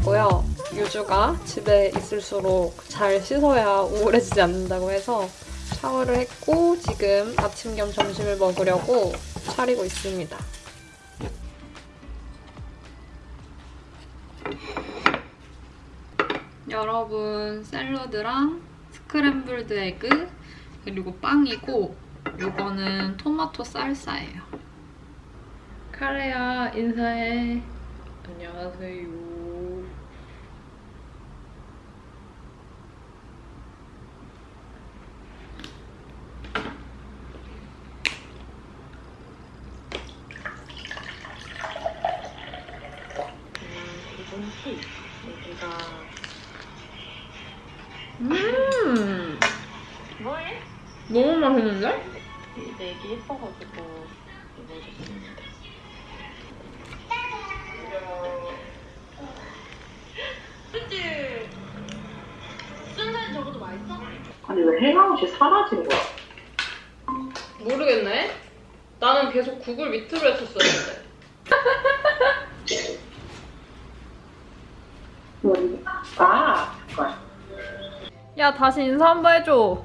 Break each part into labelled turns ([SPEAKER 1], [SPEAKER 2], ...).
[SPEAKER 1] 했고요. 유주가 집에 있을수록 잘 씻어야 우울해지지 않는다고 해서 샤워를 했고 지금 아침 겸 점심을 먹으려고 차리고 있습니다. 여러분 샐러드랑 scrambled egg 그리고 빵이고 요거는 토마토 살사예요. 카레야 인사해. 안녕하세요 음
[SPEAKER 2] 뭐해?
[SPEAKER 1] 너무 맛있는데?
[SPEAKER 2] 내기 예뻐가지고 입어줬습니다. 그치? 순살 저것도 맛있어?
[SPEAKER 3] 아니 왜 행아웃이 사라진 거야?
[SPEAKER 1] 모르겠네 나는 계속 구글 밑으로 했었었는데
[SPEAKER 3] 아
[SPEAKER 1] 야 다시 인사 한 번 해줘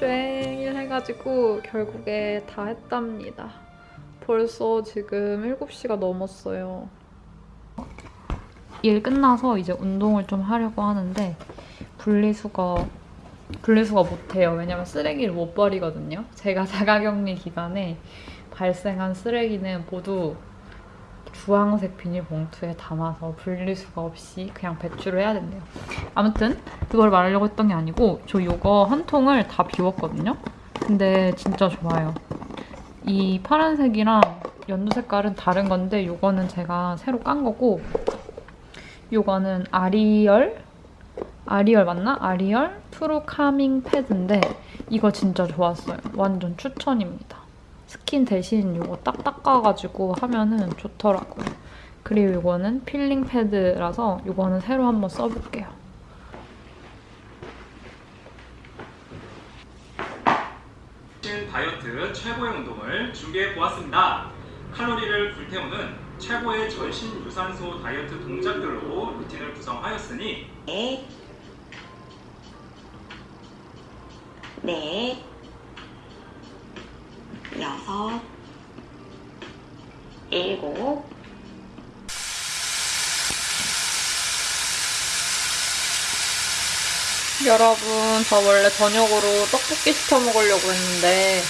[SPEAKER 1] 종일 해가지고 결국에 다 했답니다. 벌써 지금 7시가 넘었어요. 일 끝나서 이제 운동을 좀 하려고 하는데 분리수거 분리수거 못해요. 왜냐면 쓰레기를 못 버리거든요. 제가 자가격리 기간에 발생한 쓰레기는 모두 주황색 비닐봉투에 담아서 분리수거 없이 그냥 배출을 해야 된대요. 아무튼 그걸 말하려고 했던 게 아니고 저 이거 한 통을 다 비웠거든요. 근데 진짜 좋아요. 이 파란색이랑 연두 색깔은 다른 건데 이거는 제가 새로 깐 거고 이거는 아리얼? 아리얼 맞나? 아리얼 True Calming 패드인데 이거 진짜 좋았어요. 완전 추천입니다. 스킨 대신 이거 딱 닦아가지고 하면은 좋더라고요. 그리고 이거는 필링 패드라서 이거는 새로 한번 써볼게요.
[SPEAKER 4] 신 다이어트 최고의 운동을 준비해 보았습니다. 칼로리를 불태우는 최고의 전신 유산소 다이어트 동작들로 루틴을 구성하였으니
[SPEAKER 2] 넷, 넷, 여섯, 일곱,
[SPEAKER 1] 여러분 저 원래 저녁으로 떡볶이 시켜 먹으려고 했는데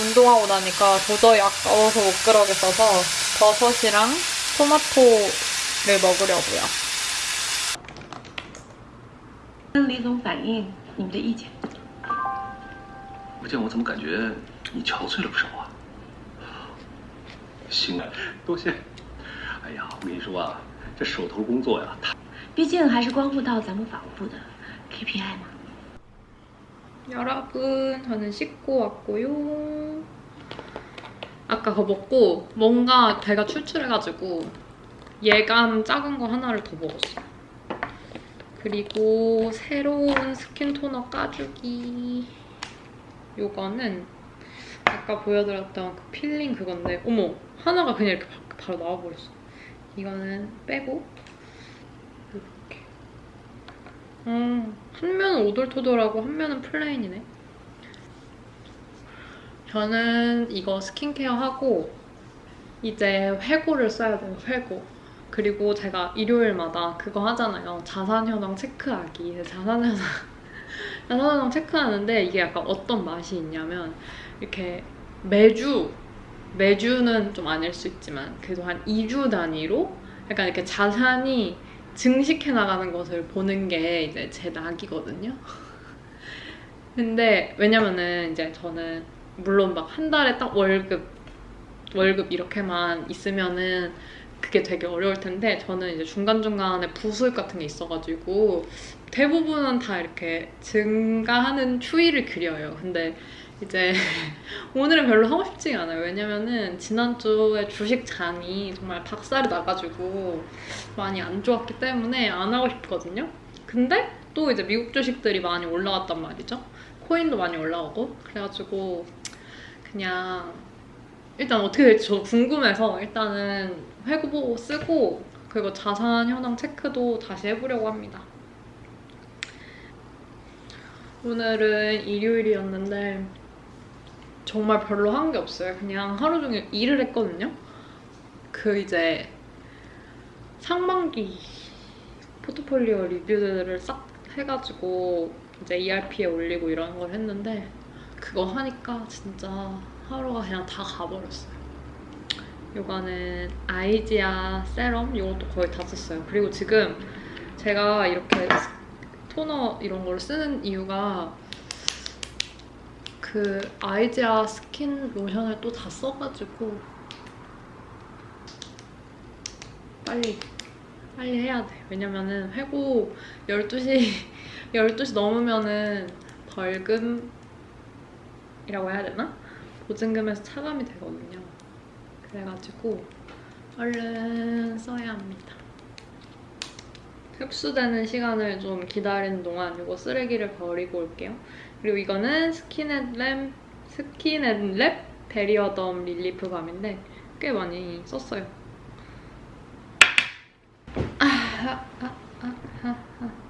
[SPEAKER 1] 운동하고 나니까 도저히 아까워서 못 그러겠어서 버섯이랑 토마토를 먹으려고요.
[SPEAKER 2] 跟李总反映你们的意见。
[SPEAKER 5] 不见我怎么感觉 你憔悴了不少啊？行啊，多谢。哎呀，我跟你说啊，这手头工作呀，太
[SPEAKER 6] 毕竟还是关乎到咱们法务部的 KPI 嘛。
[SPEAKER 1] 여러분 저는 씻고 왔고요. 아까 그거 먹고 뭔가 배가 출출해가지고 예감 작은 거 하나를 더 먹었어요. 그리고 새로운 스킨 토너 까주기. 요거는 아까 보여드렸던 그 필링 그건데 어머 하나가 그냥 이렇게 바, 바로 나와버렸어. 이거는 빼고 이렇게. 음, 한 면은 오돌토돌하고 한 면은 plain이네. 저는 이거 스킨케어 하고 이제 회고를 써야 돼요, 회고. 그리고 제가 일요일마다 그거 하잖아요. 자산현황 체크하기. 자산현황, 자산현황 체크하는데 이게 약간 어떤 맛이 있냐면 이렇게 매주, 매주는 좀 아닐 수 있지만 그래도 한 2주 단위로 약간 이렇게 자산이 증식해 나가는 것을 보는 게 이제 제 낙이거든요. 근데 왜냐면은 이제 저는 물론 막 한 달에 딱 월급 월급 이렇게만 있으면은 그게 되게 어려울 텐데 저는 이제 중간중간에 부수입 같은 게 있어가지고 대부분은 다 이렇게 증가하는 추이를 그려요. 근데 이제 오늘은 별로 하고 싶지가 않아요. 왜냐면은 지난주에 주식 장이 정말 박살이 나가지고 많이 안 좋았기 때문에 안 하고 싶거든요. 근데 또 이제 미국 주식들이 많이 올라갔단 말이죠. 코인도 많이 올라오고 그래가지고 그냥 일단 어떻게 될지 저도 궁금해서 일단은 회고 보고 쓰고 그리고 자산 현황 체크도 다시 해보려고 합니다. 오늘은 일요일이었는데 정말 별로 한 게 없어요. 그냥 하루 종일 일을 했거든요. 그 이제 상반기 포트폴리오 리뷰들을 싹 해가지고 이제 ERP에 올리고 이런 걸 했는데 그거 하니까 진짜 하루가 그냥 다 가버렸어요. 요거는 아이지아 세럼 이것도 거의 다 썼어요. 그리고 지금 제가 이렇게 토너 이런 걸 쓰는 이유가 그 아이지아 스킨 로션을 또 다 써가지고 빨리 빨리 해야 돼. 왜냐면은 회고 12시 12시 넘으면은 벌금이라고 해야 되나? 보증금에서 차감이 되거든요. 그래가지고 얼른 써야 합니다. 흡수되는 시간을 좀 기다리는 동안 이거 쓰레기를 버리고 올게요. 그리고 이거는 스킨앤랩 스킨앤랩 베리어덤 relief balm인데 꽤 많이 썼어요. 아, 아, 아.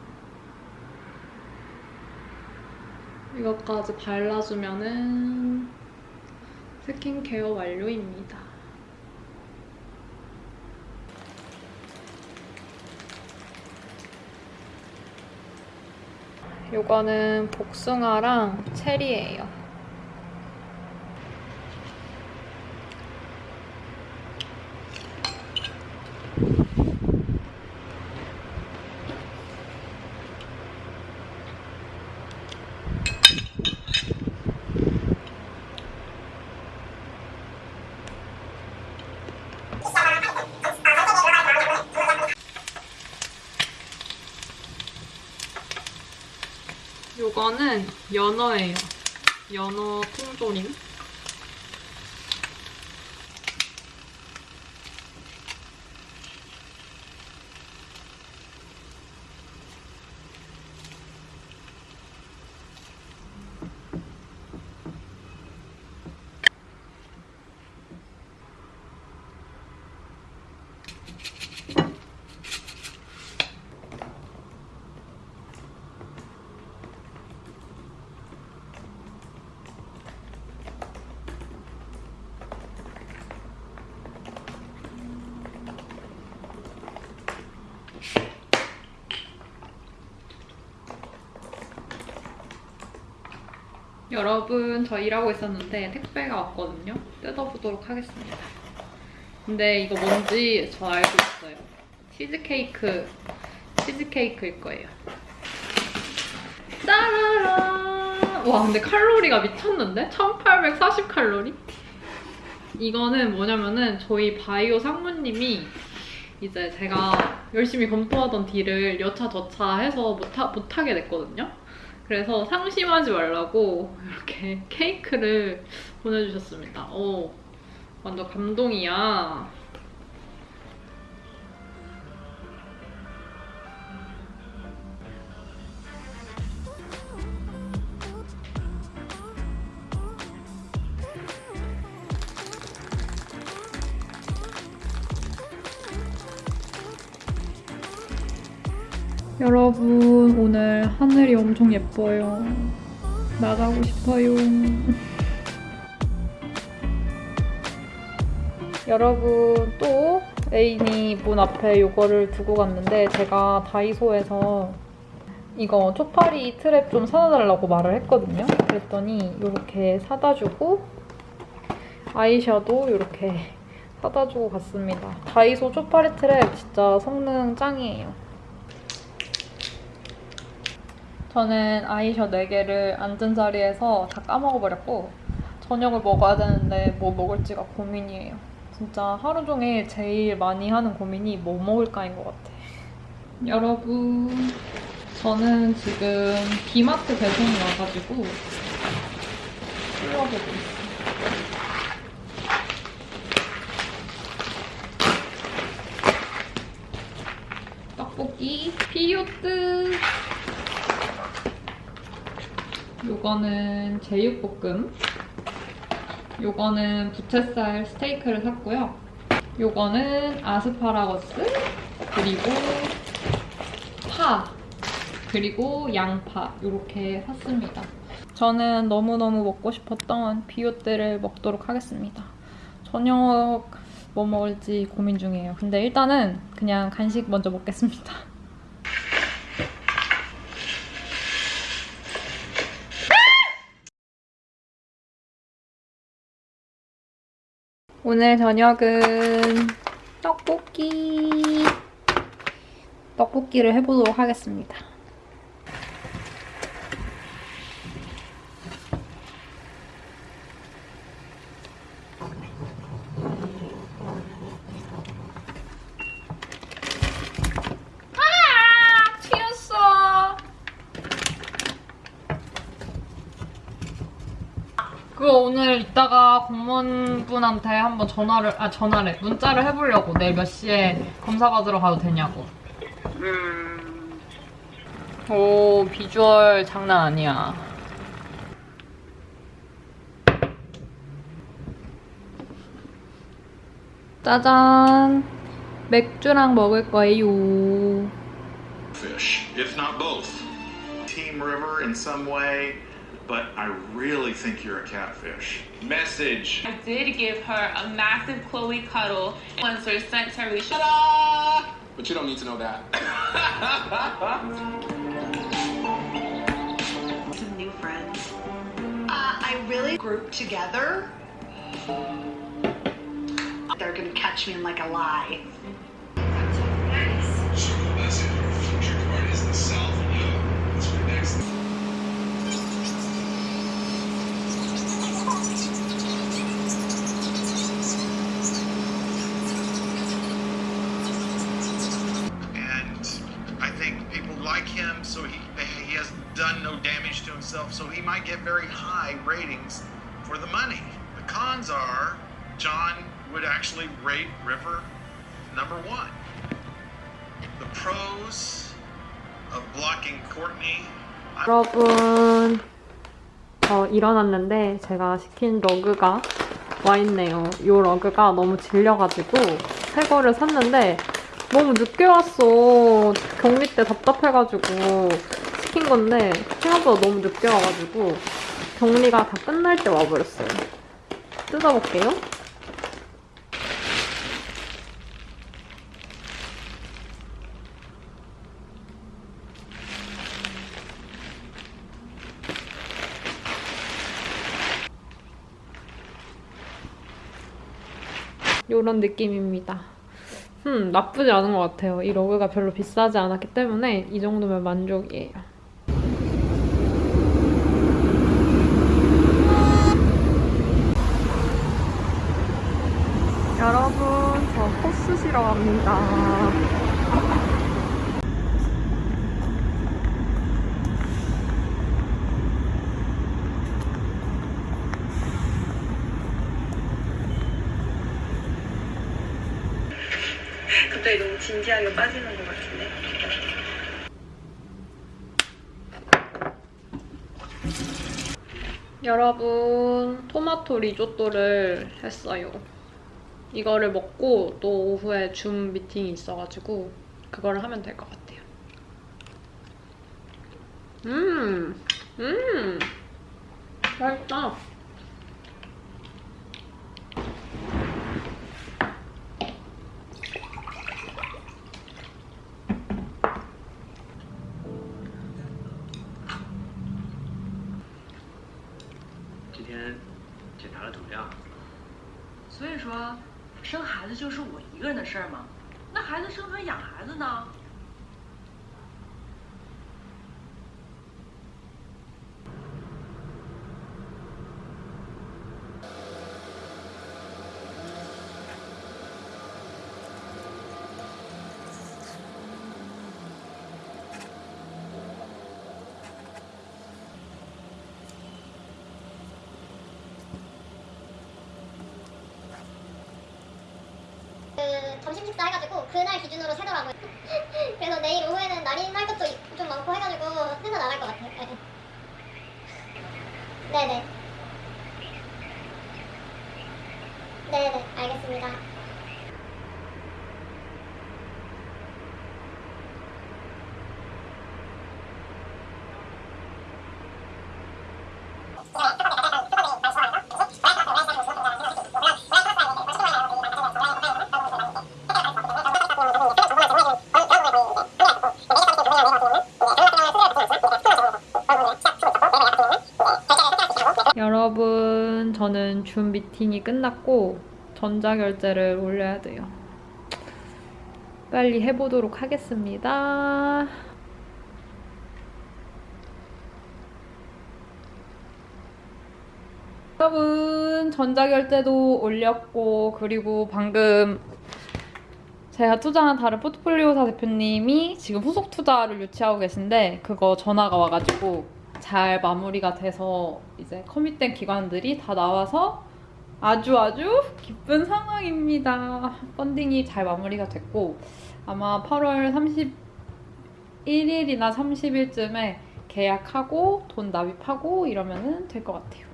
[SPEAKER 1] 이것까지 발라주면은 스킨케어 완료입니다. 요거는 복숭아랑 체리예요. 요거는 연어예요. 연어 통조림. 여러분 저 일하고 있었는데 택배가 왔거든요. 뜯어보도록 하겠습니다. 근데 이거 뭔지 저 알고 있어요. 치즈케이크, 치즈케이크일 거예요. 짜라란! 와 근데 칼로리가 미쳤는데? 1840 칼로리? 이거는 뭐냐면은 저희 바이오 상무님이 이제 제가 열심히 검토하던 딜을 여차 저차 해서 못하, 못하게 됐거든요. 그래서 상심하지 말라고 이렇게 케이크를 보내주셨습니다. 오, 완전 감동이야. 여러분 오늘 하늘이 엄청 예뻐요. 나가고 싶어요. 여러분 또 애인이 문 앞에 이거를 두고 갔는데 제가 다이소에서 이거 초파리 트랩 좀 사다 달라고 말을 했거든요. 그랬더니 이렇게 사다 주고 아이셔도 이렇게 사다 주고 갔습니다. 다이소 초파리 트랩 진짜 성능 짱이에요. 저는 아이셔 4개를 앉은 자리에서 다 까먹어버렸고 저녁을 먹어야 되는데 뭐 먹을지가 고민이에요. 진짜 하루 종일 제일 많이 하는 고민이 뭐 먹을까인 것 같아. 여러분, 저는 지금 비마트 배송이 와가지고 찔러보고 있어요. 떡볶이 피요트 요거는 제육볶음. 요거는 부채살 스테이크를 샀고요. 요거는 아스파라거스 그리고 파 그리고 양파. 이렇게 샀습니다. 저는 너무너무 먹고 싶었던 비오떼를 먹도록 하겠습니다. 저녁 뭐 먹을지 고민 중이에요. 근데 일단은 그냥 간식 먼저 먹겠습니다 오늘 저녁은 떡볶이 떡볶이를 해보도록 하겠습니다. 아! 튀었어. 그거 오늘 이따가 공무원분한테 한번 전화를 아 전화를 문자를 해보려고 내일 몇 시에 검사 받으러 가도 되냐고. 오 비주얼 장난 아니야. 짜잔 맥주랑 먹을 거예요.
[SPEAKER 6] fish, if not both. Team River in some way, but I really think you're a catfish. Message.
[SPEAKER 7] I did give her a massive Chloe cuddle once her sent her shut
[SPEAKER 8] But you don't need to know that.
[SPEAKER 9] some new friends. Uh, I really grouped together. They're gonna catch me in like a lie.
[SPEAKER 6] Himself, so he might get very high ratings for the money. The cons are John would actually rate River number one. The pros of blocking Courtney.
[SPEAKER 1] 여러분 저 일어났는데 제가 시킨 러그가 와 있네요. 이 러그가 너무 질려가지고 새 거를 샀는데 너무 늦게 왔어. 격리 때 답답해가지고 시킨 건데 생각보다 너무 늦게 와가지고 격리가 다 끝날 때 와버렸어요. 뜯어볼게요. 이런 느낌입니다. 음, 나쁘지 않은 것 같아요. 이 러그가 별로 비싸지 않았기 때문에 이 정도면 만족이에요. 여러분 저 코스 시러 갑니다.
[SPEAKER 2] 갑자기 너무 진지하게 빠지는 것 같은데?
[SPEAKER 1] 여러분 토마토 리조또를 했어요. 이거를 먹고 또 오후에 줌 미팅이 있어가지고 그거를 하면 될 것 같아요. 음, 음, 맛있다.
[SPEAKER 10] 生孩子就是我一个人的事儿吗？那孩子生出来养孩子呢？
[SPEAKER 11] 그날 기준으로 세더라고요. 그래서 내일 오후에는 날인할 것도 좀 많고 해가지고 회사 나갈 것 같아요. 네. 네 네. 네네, 알겠습니다.
[SPEAKER 1] 여러분, 저는 줌 미팅이 끝났고 전자결제를 올려야 돼요. 빨리 해보도록 하겠습니다. 여러분, 전자결제도 올렸고, 그리고 방금 제가 투자한 다른 포트폴리오사 대표님이 지금 후속 투자를 유치하고 계신데, 그거 전화가 와가지고 잘 마무리가 돼서 이제 커밋된 기관들이 다 나와서 아주 아주 기쁜 상황입니다. 펀딩이 잘 마무리가 됐고, 아마 8월 31일이나 30일쯤에 계약하고 돈 납입하고 이러면 될 것 같아요.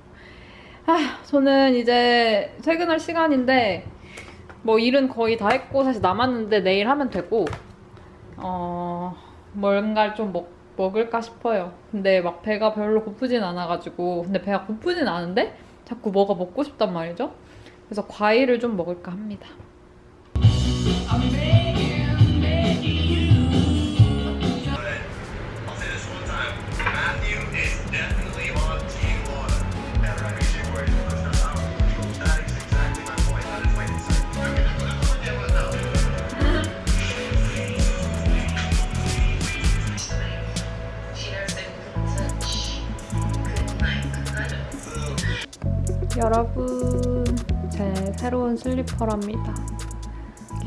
[SPEAKER 1] 아, 저는 이제 퇴근할 시간인데 뭐 일은 거의 다 했고 사실 남았는데 내일 하면 되고 어 뭔가를 좀 먹, 먹을까 싶어요. 근데 막 배가 별로 고프진 않아가지고 근데 배가 고프진 않은데 자꾸 뭐가 먹고 싶단 말이죠. 그래서 과일을 좀 먹을까 합니다. 여러분, 제 새로운 슬리퍼랍니다.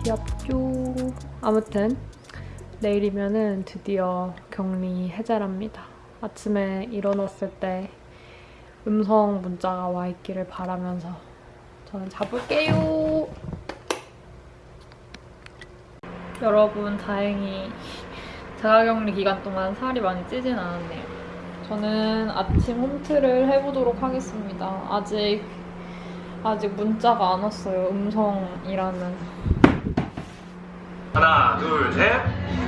[SPEAKER 1] 귀엽죠? 아무튼 내일이면은 드디어 격리 해제랍니다. 아침에 일어났을 때 음성 문자가 와 있기를 바라면서 저는 자볼게요. 여러분 다행히 자가격리 기간 동안 살이 많이 찌진 않았네요. 저는 아침 홈트를 해보도록 하겠습니다. 아직 아직 문자가 안 왔어요. 음성이라는.
[SPEAKER 4] 하나, 둘, 셋,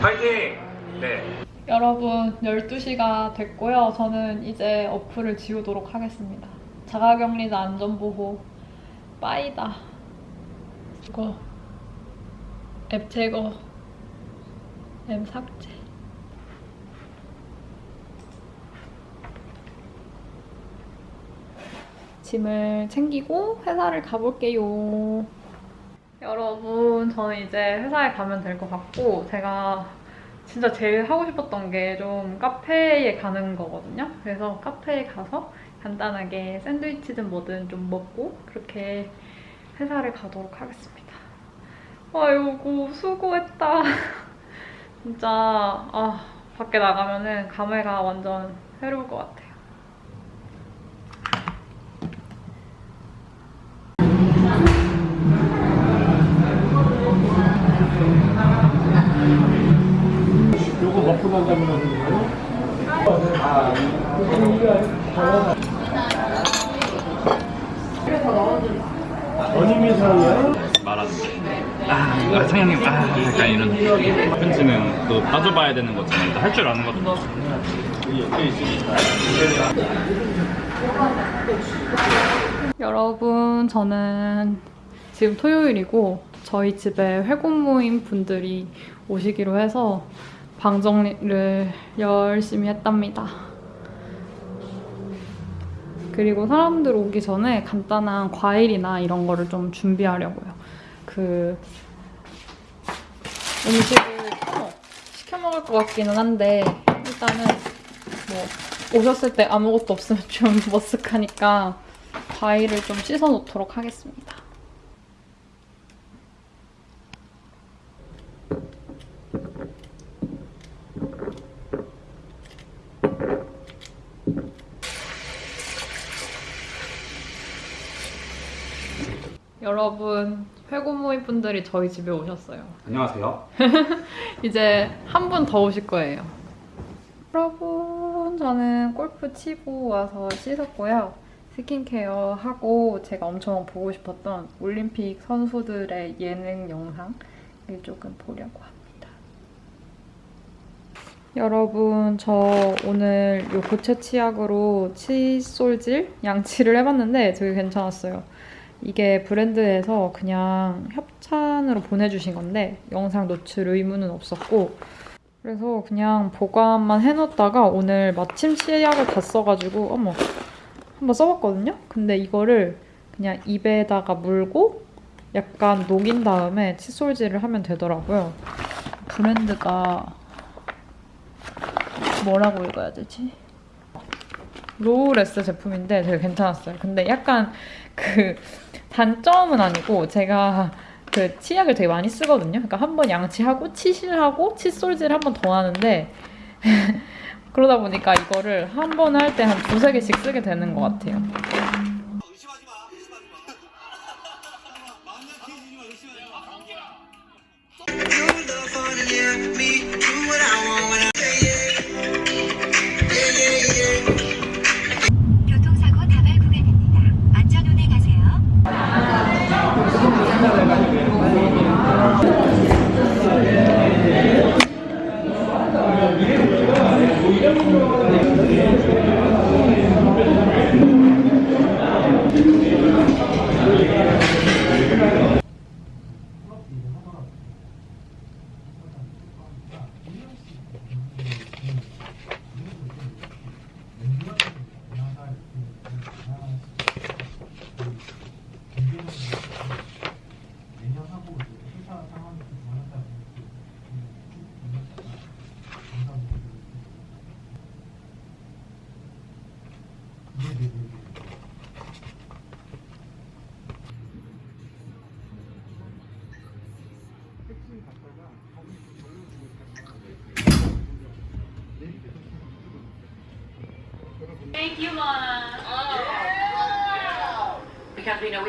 [SPEAKER 4] 파이팅! 네.
[SPEAKER 1] 여러분 12시가 됐고요. 저는 이제 어플을 지우도록 하겠습니다. 자가격리자 안전보호 빠이다. 이거 앱 제거 앱 삭제 짐을 챙기고 회사를 가볼게요. 여러분, 저는 이제 회사에 가면 될 것 같고, 제가 진짜 제일 하고 싶었던 게 좀 카페에 가는 거거든요. 그래서 카페에 가서 간단하게 샌드위치든 뭐든 좀 먹고, 그렇게 회사를 가도록 하겠습니다. 아이고, 수고했다. 진짜, 아, 밖에 나가면은 감회가 완전 새로울 것 같아 요.
[SPEAKER 12] 말하는데 아, 아 상영님 아 약간 이런 편지는 또 따져봐야 되는 거잖아요 할 줄 아는 거든
[SPEAKER 1] 여러분, 저는 지금 토요일이고 저희 집에 회고 모임 분들이 오시기로 해서 방 정리를 열심히 했답니다. 그리고 사람들 오기 전에 간단한 과일이나 이런 거를 좀 준비하려고요. 그 음식을 시켜 먹을 것 같기는 한데 일단은 뭐 오셨을 때 아무것도 없으면 좀 머쓱하니까 과일을 좀 씻어 놓도록 하겠습니다. 여러분, 회고 모임 분들이 저희 집에 오셨어요.
[SPEAKER 12] 안녕하세요
[SPEAKER 1] 이제 한 분 더 오실 거예요. 여러분, 저는 골프 치고 와서 씻었고요. 스킨케어 하고 제가 엄청 보고 싶었던 올림픽 선수들의 예능 영상을 조금 보려고 합니다. 여러분, 저 오늘 요 고체 치약으로 칫솔질 양치를 해봤는데 되게 괜찮았어요. 이게 브랜드에서 그냥 협찬으로 보내주신 건데 영상 노출 의무는 없었고 그래서 그냥 보관만 해놓다가 오늘 마침 치약을 다 써가지고 어머 한번 써봤거든요? 근데 이거를 그냥 입에다가 물고 약간 녹인 다음에 칫솔질을 하면 되더라고요. 브랜드가 뭐라고 읽어야 되지? 로우레스 제품인데 되게 괜찮았어요. 근데 약간 그 단점은 아니고 제가 그 치약을 되게 많이 쓰거든요. 그러니까 한 번 양치하고 치실하고 칫솔질 한 번 더 하는데 그러다 보니까 이거를 한 번 할 때 한 두세 개씩 쓰게 되는 것 같아요.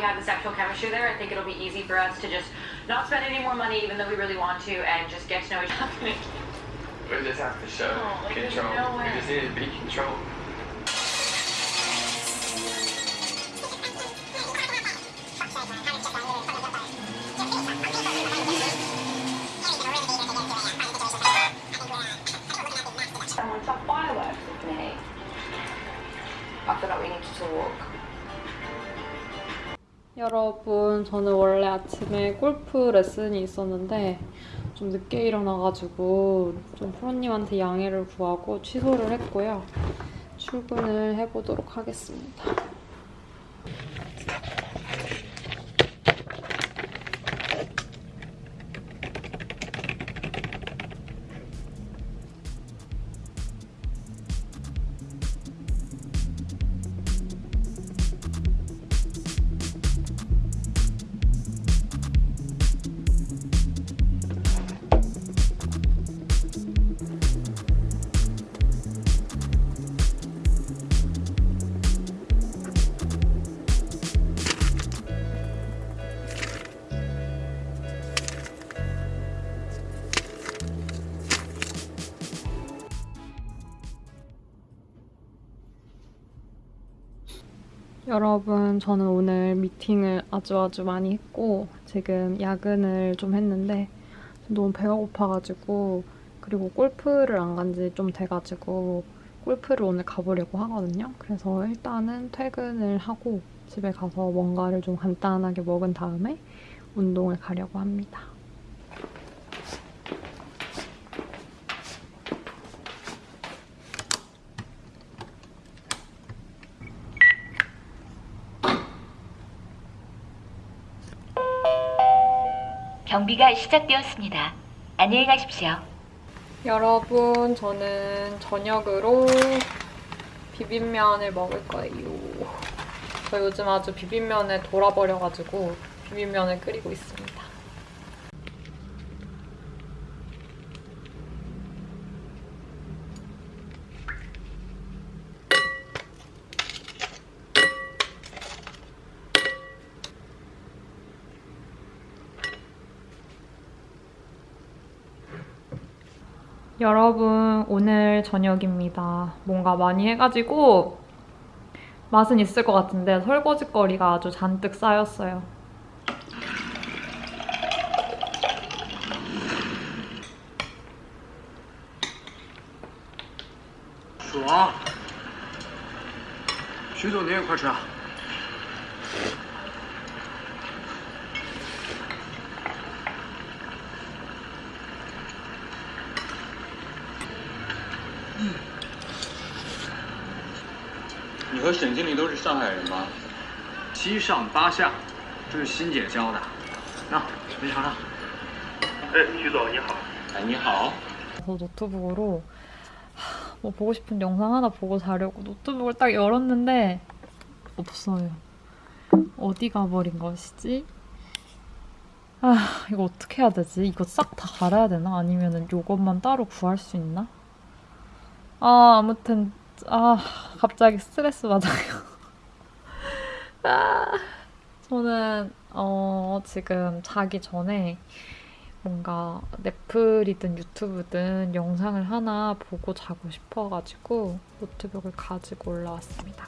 [SPEAKER 13] Have the sexual chemistry there, I think it'll be easy for us to just not spend any more money, even though we really want to, and just get to know each other.
[SPEAKER 8] We just have to show
[SPEAKER 13] Oh, like,
[SPEAKER 8] control.
[SPEAKER 13] no
[SPEAKER 8] we just need to be controlled.
[SPEAKER 1] 저는 원래 아침에 골프 레슨이 있었는데 좀 늦게 일어나가지고 좀 프로님한테 양해를 구하고 취소를 했고요. 출근을 해보도록 하겠습니다. 여러분, 저는 오늘 미팅을 아주 아주 많이 했고 지금 야근을 좀 했는데 너무 배가 고파가지고 그리고 골프를 안 간 지 좀 돼가지고 골프를 오늘 가보려고 하거든요. 그래서 일단은 퇴근을 하고 집에 가서 뭔가를 좀 간단하게 먹은 다음에 운동을 가려고 합니다.
[SPEAKER 14] 경비가 시작되었습니다. 안녕히 가십시오.
[SPEAKER 1] 여러분, 저는 저녁으로 비빔면을 먹을 거예요. 저 요즘 아주 비빔면에 돌아버려가지고 비빔면을 끓이고 있습니다. 여러분, 오늘 저녁입니다. 뭔가 많이 해가지고 맛은 있을 것 같은데 설거지거리가 아주 잔뜩 쌓였어요.
[SPEAKER 5] 爽。徐总，您也快吃啊。
[SPEAKER 15] 和沈经理都是上海人吗？
[SPEAKER 5] 七上八下，这是欣姐教的。那，您尝尝。
[SPEAKER 15] 哎，徐总你好。哎，你好。
[SPEAKER 1] 그래서 노트북으로 하, 뭐 보고 싶은 영상 하나 보고 자려고 노트북을 딱 열었는데 없어요. 어디 가버린 것이지? 아 이거 어떻게 해야 되지? 이거 싹 다 갈아야 되나? 아니면은 요것만 따로 구할 수 있나? 아 아무튼 아 갑자기 스트레스 받아요. 아 저는 어 지금 자기 전에 뭔가 넷플이든 유튜브든 영상을 하나 보고 자고 싶어가지고 노트북을 가지고 올라왔습니다.